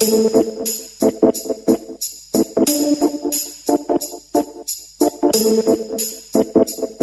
Thank you.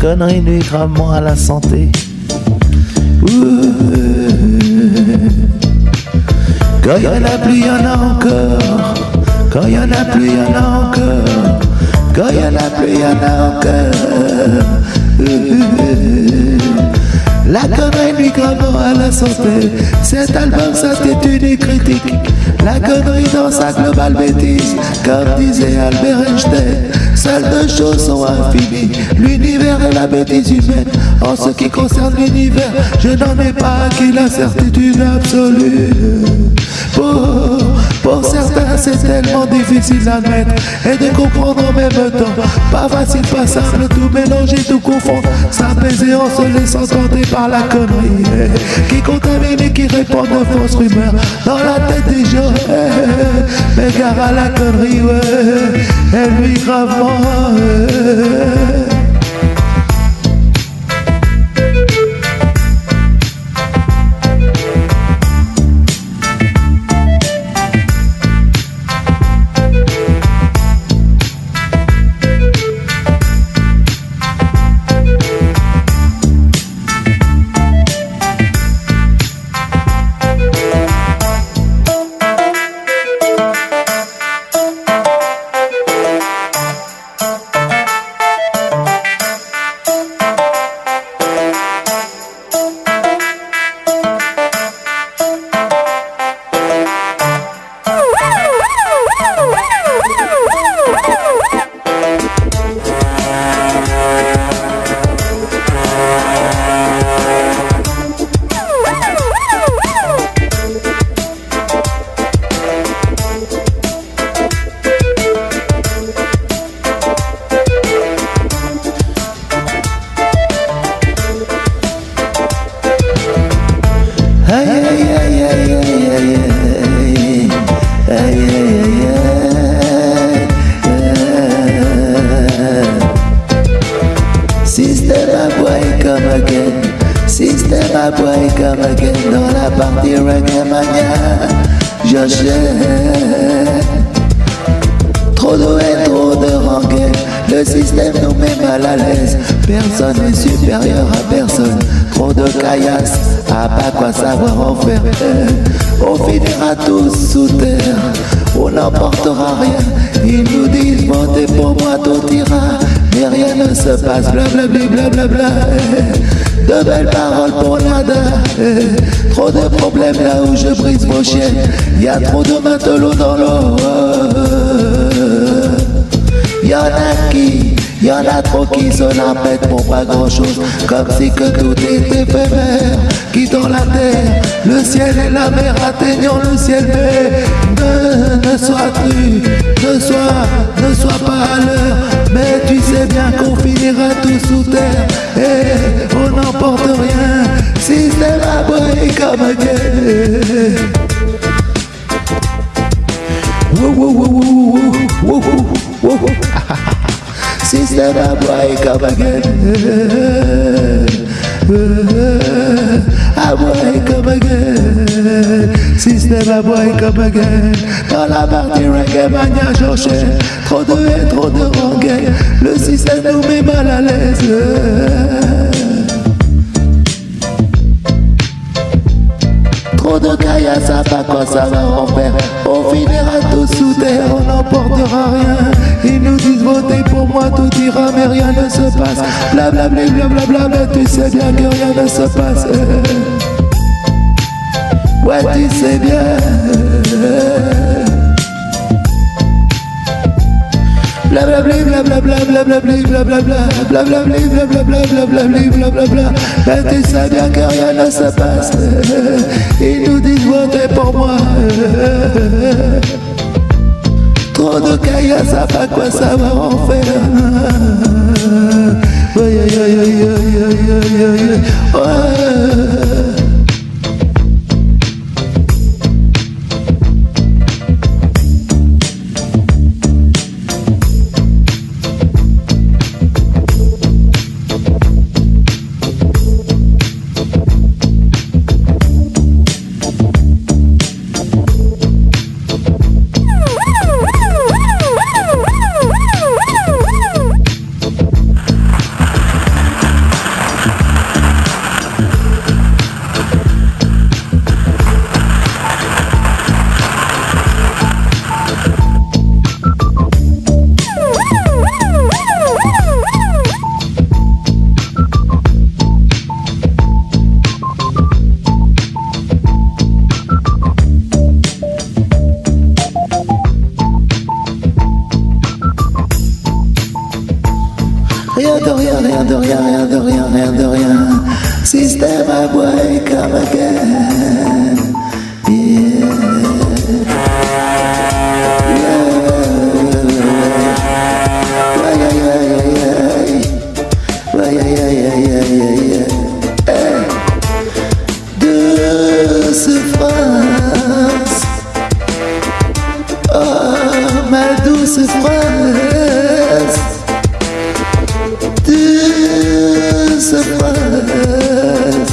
Connerie nuit gravement à la santé. Quand il y en a plus, il y en a encore. Quand il y en a plus, il y en a encore. Quand il y en a plus, il y en a encore. La connerie nuit gravement à la santé. Cet album, c'est une critique. La connerie dans sa globale bêtise, comme disait Albert Einstein. Seules deux choses sont infinies, l'univers et la bêtise humaine. En ce qui concerne l'univers, je n'en ai pas acquis la certitude absolue. Pour, pour certains, c'est tellement difficile d'admettre et de comprendre en même temps. Pas facile, pas simple, tout mélanger, tout confondre, s'apaiser en se laissant tenter par la connerie qui contamine et qui répand de fausses rumeurs dans la tête des gens. Mais gare à la connerie, elle lui gravement j'achète. Trop de haine, trop de rancœur Le système nous met mal à l'aise. Personne n'est supérieur à personne. Trop de caillasse, à pas quoi savoir en faire? On finira tous sous terre. On n'emportera rien. Ils nous disent montez pour moi tout ira. Mais rien ne se passe. Blablabla bla, bla, bla, bla de belles paroles pour l'Inde. Trop de problèmes là où je brise vos chaînes. Y a trop de matelots dans l'eau. Y'en a qui more comme si que tout était éphémère, quittant la terre, le ciel et la mer, atteignant le ciel, mais ne, ne sois-tu, ne sois, ne sois pas à l'heure, mais tu sais bien qu'on finira tout sous terre, et on n'emporte rien, si c'est la boy comme un Sister, a boy come again. A boy come again. Sister, a boy come again. Dans la partie reggae, mania cherché. Trop de haine, trop de rengaine. Le système nous met mal à l'aise. De pas quoi ça va en faire. On finira tous sous terre, on n'emportera rien. Ils nous disent votez pour moi, tout ira, mais rien ne se passe. Blablabla, blablabla, bla, tu sais bien que rien ne se passe. Ouais, tu sais bien. Blablabla, blablabla, blablabla, blablabla, blablabla, blablabla, blablabla, blablabla. Mais tu sais bien que rien ne se passe. Ils nous disent votez pour moi. Trop de caillasse, ça pas quoi ça va en faire. Ouais, ouais, ouais, ouais, ouais, ouais, ouais, ouais. Douce France. Oh, ma douce France. Douce France.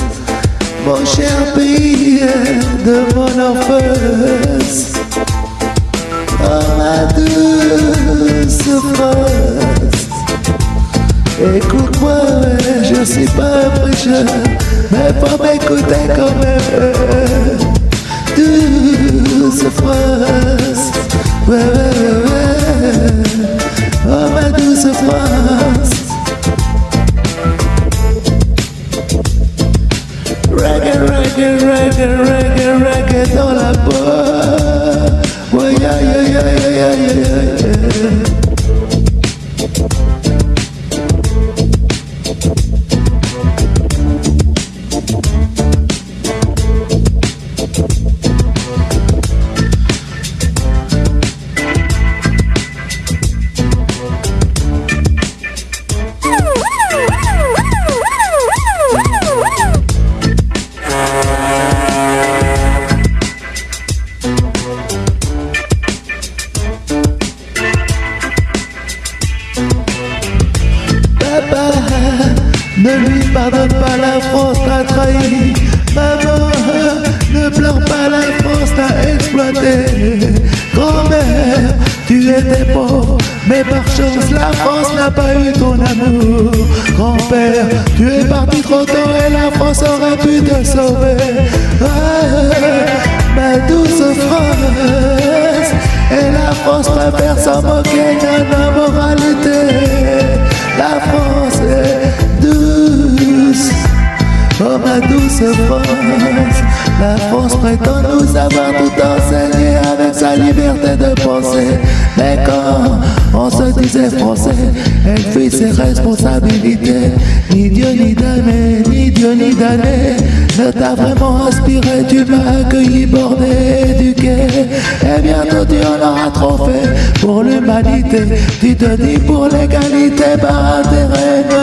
Mon cher pays de mon enfance. Oh, ma douce France. Écoute-moi, je suis pas prêcheur, mais faut m'écouter quand même. Douce France, ouais, ouais, ouais, ouais. Oh ma douce France. Reggae, reggae, reggae, reggae, reggae dans la peau. Ouais, yeah, yeah, yeah, yeah, yeah, yeah. Ne lui pardonne pas, la France t'a trahi. Maman, ne pleure pas, la France t'a exploité. Grand-mère, tu étais pauvre, mais par chance la France n'a pas eu ton amour. Grand-père, tu es parti trop tôt et la France aurait pu te sauver. Ah, ma douce France, et la France préfère s'en moquer de la moralité. La France prétend nous avoir tout enseigné avec sa liberté de penser. Mais quand on se disait français, elle fuit ses responsabilités. Ni Dieu ni damné, ni Dieu ni damné ne t'a vraiment inspiré. Tu m'as accueilli, bordé, éduqué. Et bientôt tu en auras trop fait pour l'humanité. Tu te dis pour l'égalité par intérêt.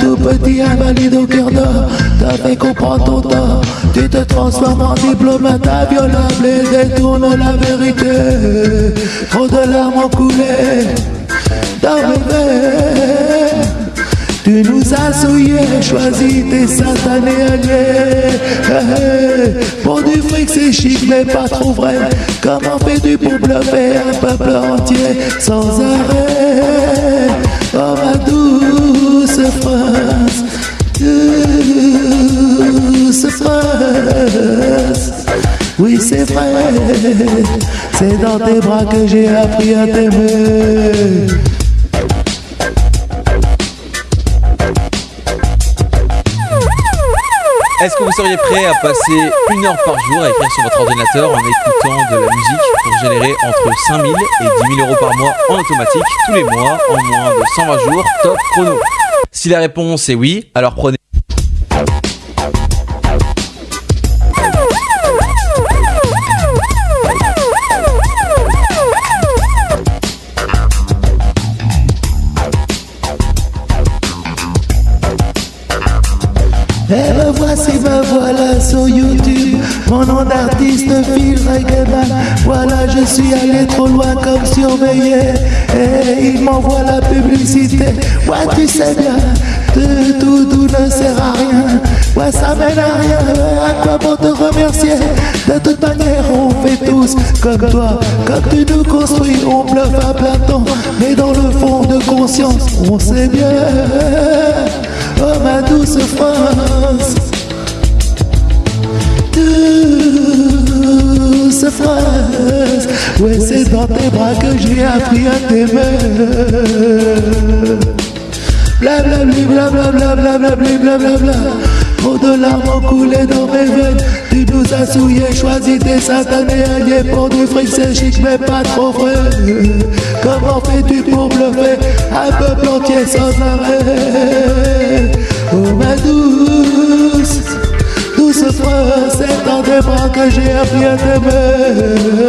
Tout petit invalide au cœur d'or t'a fait comprendre ton tort, tu te transformes en diplomate inviolable et détourne la vérité. Trop de larmes ont coulé veines. Tu nous as souillés, choisi tes satanés alliés. Pour du fric c'est chic mais pas trop vrai. Comment fais-tu pour bluffer un peuple entier sans arrêt Oh ma douce France. Oui c'est vrai, c'est dans tes bras que j'ai appris à t'aimer. Est-ce que vous seriez prêt à passer une heure par jour à écrire sur votre ordinateur en écoutant de la musique pour générer entre 5000 et 10 000 euros par mois en automatique tous les mois en moins de 120 jours top chrono Si la réponse est oui, alors prenez Voilà je suis allé trop loin comme surveillé Et il m'envoie la publicité. Ouais tu sais bien de tout, tout ne sert à rien. Ouais ça mène à rien. À quoi bon te remercier? De toute manière on fait tous comme toi. Comme tu nous construis on bluffe à plein temps. Mais dans le fond de conscience on sait bien. Oh ma douce France Ouais c'est dans tes bras que j'ai appris à t'aimer Blablabli, blablabla, blablabli, blablabla. Trop de larmes ont coulé dans mes veines. Tu nous as souillés, choisi des satanés alliés pour du fric, c'est chic, mais pas trop vrai. Comment fais-tu pour bluffer un peuple entier sans arrêt? Oh ma douce, douce France, c'est tes bras que j'ai appris à t'aimer.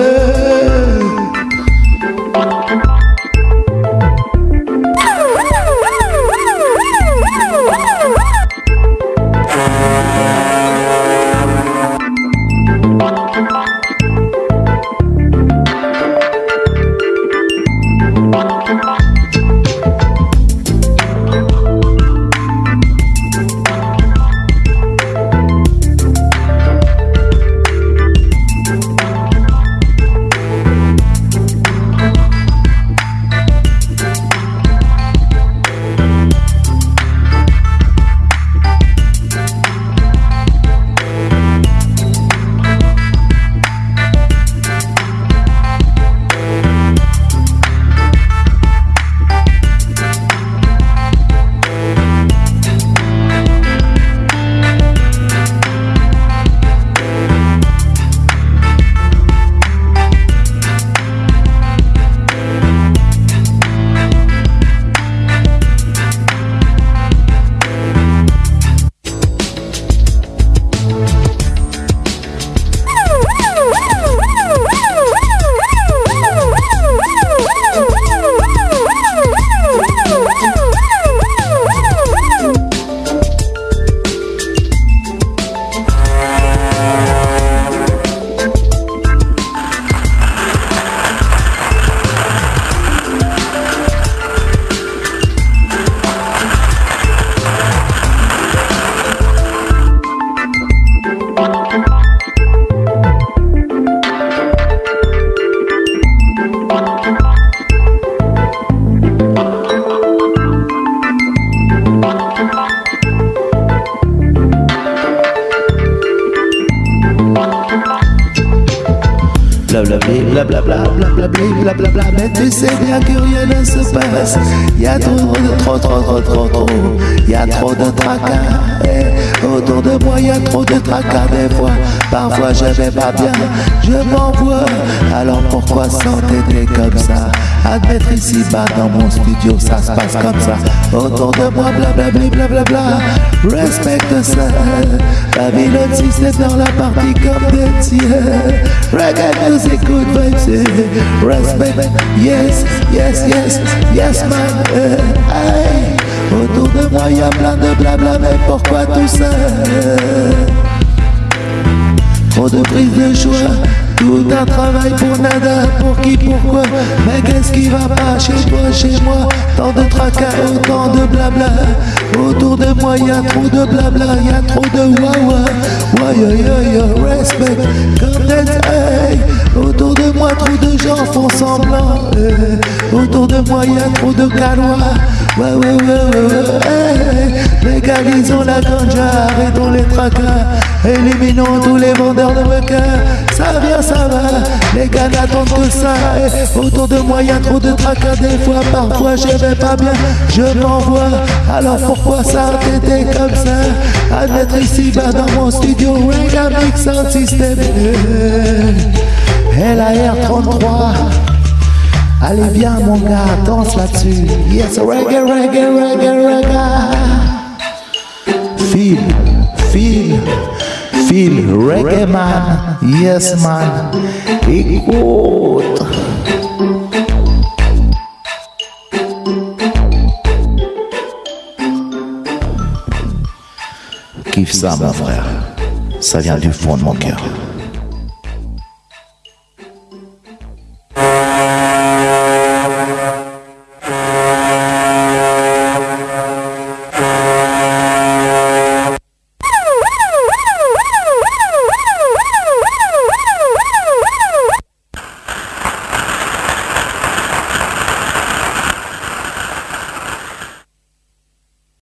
Blablabla, mais tu sais bien que rien ne se passe. Y a trop de trop, trop, trop, trop, trop. Y a trop de tracas. Autour de moi, y a trop de tracas des fois. Parfois je vais pas bien, je m'envoie. Alors pourquoi s'entêter comme ça? Admettre ici bas dans mon studio, ça se passe comme ça. Autour de moi, blablabli, blablabla. Respecte ça. Babylone système dans la partie comme des tiens. Reggae music, good vibes, respect. Yes, yes, yes, yes, man. Autour de moi, y a plein de blabla, mais pourquoi tout ça? Trop de prise de choix, tout un travail pour nada, pour qui, pourquoi? Mais qu'est-ce qui va pas chez toi, chez moi? Tant de tracas, autant de blabla Autour de moi y a trop de blabla, y a trop de wawa Ouais, yo, yo, yo, respect, comme hey. Moi trop de gens font semblant eh. Autour de moi y a trop de calois. Ouais, ouais, ouais, ouais, ouais. Légalisons la ganja, arrêtons les tracas. Éliminons tous les vendeurs de meca Ça vient, ça va, les gars n'attendent que ça. Et Autour de moi y a trop de tracas. Des fois Parfois je vais pas bien, je m'envoie. Alors pourquoi ça t'était comme ça? À mettre ici bas dans mon studio Reggae Mix Sound System LAR33 Allez bien mon gars, danse là-dessus. Yes, reggae, reggae, reggae, reggae. Feel, feel, feel. Reggae man, yes man, écoute. Kiffe ça mon frère, ça vient du fond de mon cœur.